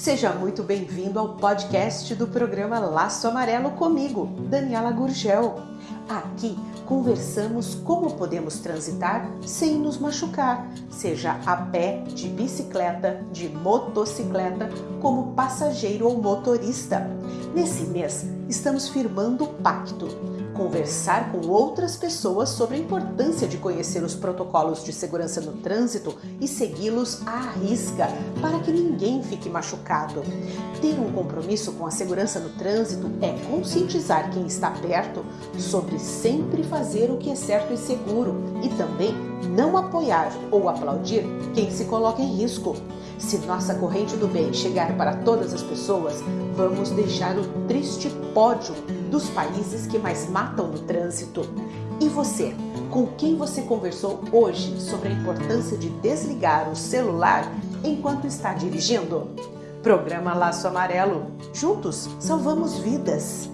Seja muito bem-vindo ao podcast do programa Laço Amarelo comigo, Daniela Gurgel. Aqui conversamos como podemos transitar sem nos machucar, seja a pé, de bicicleta, de motocicleta, como passageiro ou motorista. Nesse mês, estamos firmando o pacto conversar com outras pessoas sobre a importância de conhecer os protocolos de segurança no trânsito e segui-los à risca para que ninguém fique machucado. Ter um compromisso com a segurança no trânsito é conscientizar quem está perto sobre sempre fazer o que é certo e seguro e também não apoiar ou aplaudir quem se coloca em risco. Se nossa corrente do bem chegar para todas as pessoas, vamos deixar o triste pódio dos países que mais matam no trânsito. E você, com quem você conversou hoje sobre a importância de desligar o celular enquanto está dirigindo? Programa Laço Amarelo. Juntos salvamos vidas.